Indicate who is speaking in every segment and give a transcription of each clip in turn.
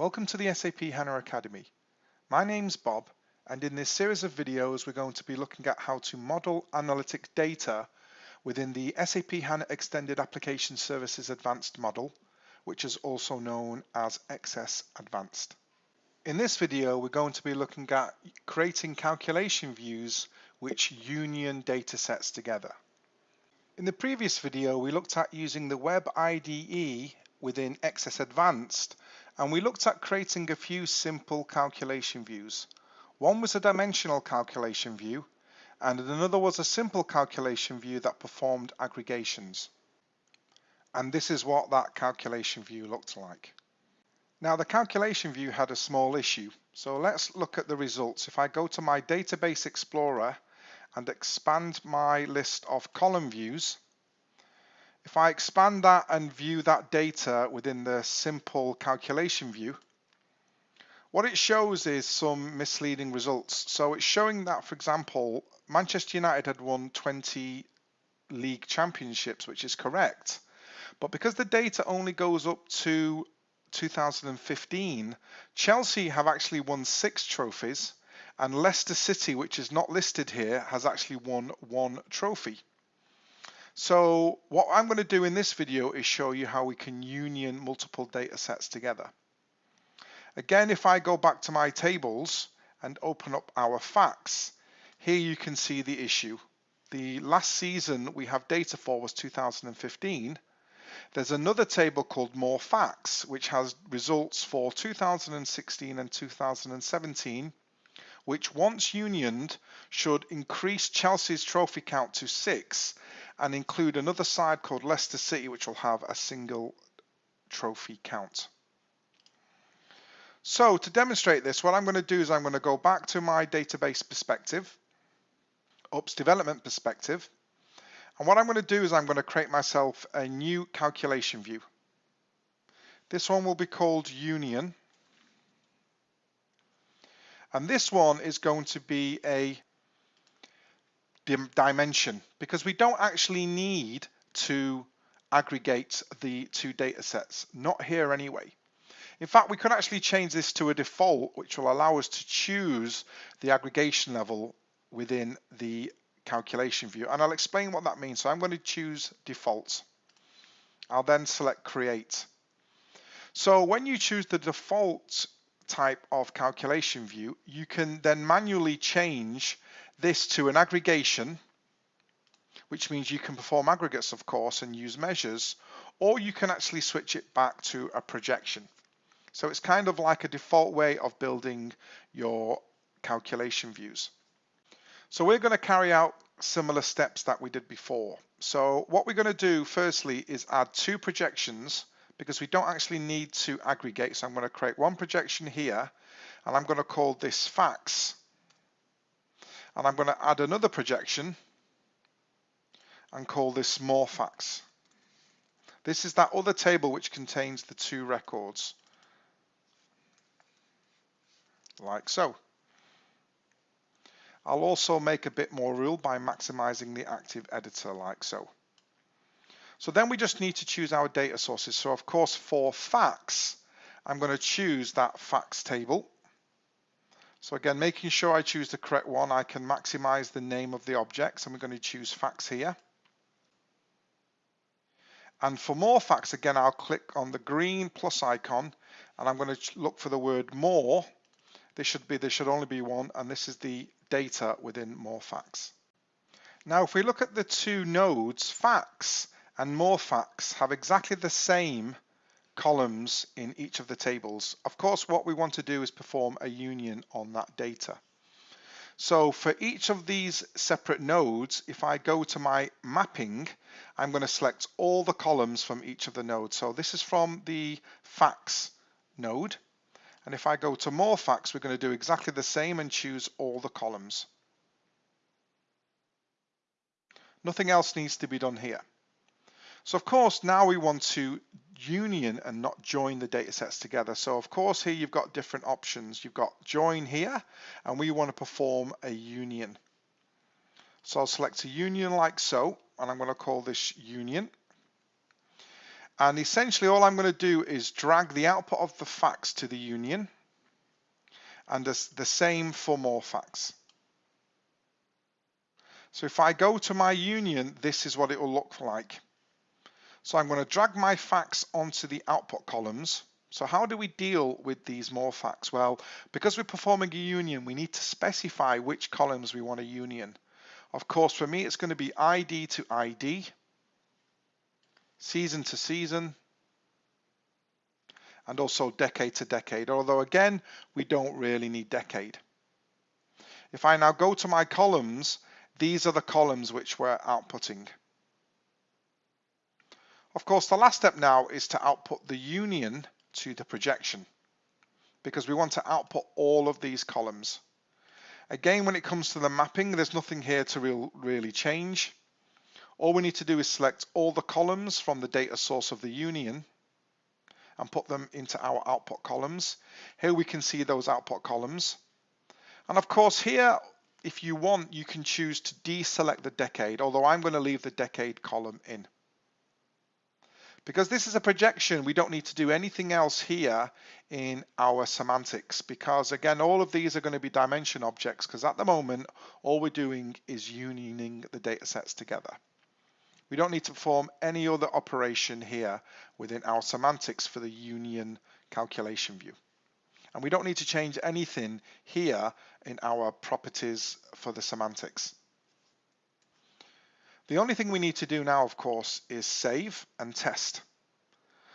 Speaker 1: Welcome to the SAP HANA Academy. My name's Bob and in this series of videos we're going to be looking at how to model analytic data within the SAP HANA Extended Application Services Advanced model, which is also known as XS Advanced. In this video we're going to be looking at creating calculation views which union data sets together. In the previous video we looked at using the Web IDE within XS Advanced and we looked at creating a few simple calculation views. One was a dimensional calculation view and another was a simple calculation view that performed aggregations. And this is what that calculation view looked like. Now the calculation view had a small issue. So let's look at the results. If I go to my Database Explorer and expand my list of column views, if I expand that and view that data within the simple calculation view, what it shows is some misleading results. So it's showing that, for example, Manchester United had won 20 league championships, which is correct. But because the data only goes up to 2015, Chelsea have actually won six trophies, and Leicester City, which is not listed here, has actually won one trophy. So what I'm going to do in this video is show you how we can union multiple data sets together. Again, if I go back to my tables and open up our facts, here you can see the issue. The last season we have data for was 2015. There's another table called More Facts, which has results for 2016 and 2017, which once unioned should increase Chelsea's trophy count to six and include another side called Leicester City, which will have a single trophy count. So to demonstrate this, what I'm going to do is I'm going to go back to my database perspective, UPS development perspective. And what I'm going to do is I'm going to create myself a new calculation view. This one will be called Union. And this one is going to be a dimension because we don't actually need to aggregate the two data sets, not here anyway. In fact, we could actually change this to a default, which will allow us to choose the aggregation level within the calculation view. And I'll explain what that means. So I'm going to choose default. I'll then select create. So when you choose the default type of calculation view, you can then manually change this to an aggregation, which means you can perform aggregates, of course, and use measures, or you can actually switch it back to a projection. So it's kind of like a default way of building your calculation views. So we're going to carry out similar steps that we did before. So what we're going to do firstly is add two projections because we don't actually need to aggregate. So I'm going to create one projection here and I'm going to call this facts and I'm going to add another projection and call this more facts. This is that other table which contains the two records, like so. I'll also make a bit more rule by maximizing the active editor like so. So then we just need to choose our data sources. So of course for facts, I'm going to choose that facts table so again, making sure I choose the correct one, I can maximize the name of the objects and we're going to choose facts here. And for more facts, again, I'll click on the green plus icon and I'm going to look for the word more. This should be, there should only be one, and this is the data within more facts. Now, if we look at the two nodes, facts and more facts have exactly the same columns in each of the tables. Of course, what we want to do is perform a union on that data. So for each of these separate nodes, if I go to my mapping, I'm going to select all the columns from each of the nodes. So this is from the facts node. And if I go to more facts, we're going to do exactly the same and choose all the columns. Nothing else needs to be done here. So of course, now we want to union and not join the data sets together. So of course here you've got different options. You've got join here and we want to perform a union. So I'll select a union like so and I'm going to call this union. And essentially all I'm going to do is drag the output of the facts to the union and the same for more facts. So if I go to my union, this is what it will look like. So I'm going to drag my facts onto the output columns. So how do we deal with these more facts? Well, because we're performing a union, we need to specify which columns we want a union. Of course, for me, it's going to be ID to ID, season to season, and also decade to decade, although again, we don't really need decade. If I now go to my columns, these are the columns which we're outputting. Of course, the last step now is to output the union to the projection because we want to output all of these columns. Again, when it comes to the mapping, there's nothing here to real, really change. All we need to do is select all the columns from the data source of the union and put them into our output columns. Here we can see those output columns. And of course here, if you want, you can choose to deselect the decade, although I'm going to leave the decade column in. Because this is a projection, we don't need to do anything else here in our semantics because again, all of these are going to be dimension objects because at the moment, all we're doing is unioning the data sets together. We don't need to perform any other operation here within our semantics for the union calculation view. And we don't need to change anything here in our properties for the semantics. The only thing we need to do now, of course, is save and test.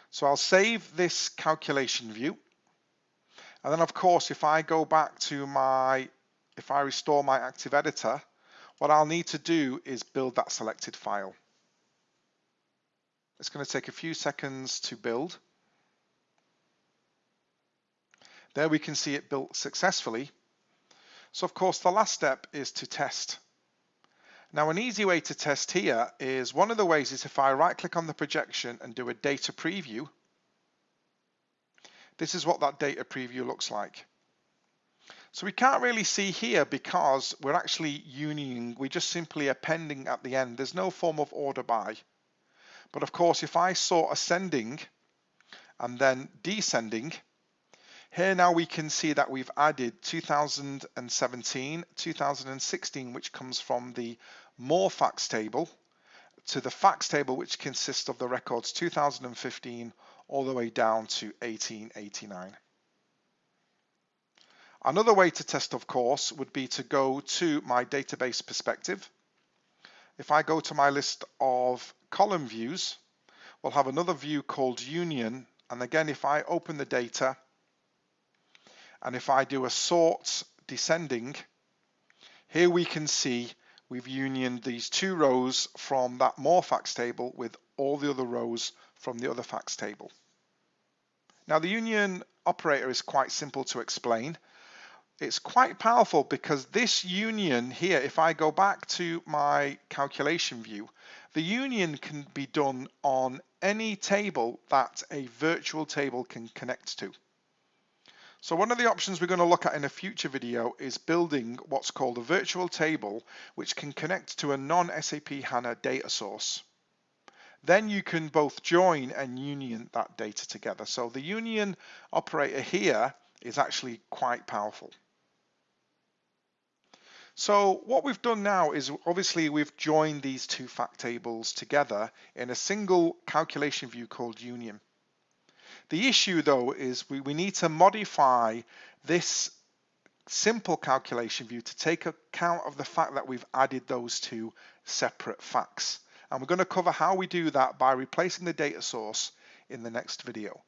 Speaker 1: So I'll save this calculation view. And then, of course, if I go back to my, if I restore my active editor, what I'll need to do is build that selected file. It's going to take a few seconds to build. There we can see it built successfully. So of course the last step is to test. Now an easy way to test here is one of the ways is if I right click on the projection and do a data preview, this is what that data preview looks like. So we can't really see here because we're actually unioning, we're just simply appending at the end. There's no form of order by. But of course, if I saw ascending and then descending, here now we can see that we've added 2017, 2016, which comes from the more facts table to the facts table, which consists of the records 2015 all the way down to 1889. Another way to test, of course, would be to go to my database perspective. If I go to my list of column views, we'll have another view called union. And again, if I open the data, and if I do a sort descending, here we can see we've unioned these two rows from that more facts table with all the other rows from the other facts table. Now the union operator is quite simple to explain. It's quite powerful because this union here, if I go back to my calculation view, the union can be done on any table that a virtual table can connect to. So one of the options we're going to look at in a future video is building what's called a virtual table which can connect to a non-SAP HANA data source. Then you can both join and union that data together. So the union operator here is actually quite powerful. So what we've done now is obviously we've joined these two fact tables together in a single calculation view called union. The issue though is we, we need to modify this simple calculation view to take account of the fact that we've added those two separate facts. And we're going to cover how we do that by replacing the data source in the next video.